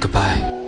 Goodbye.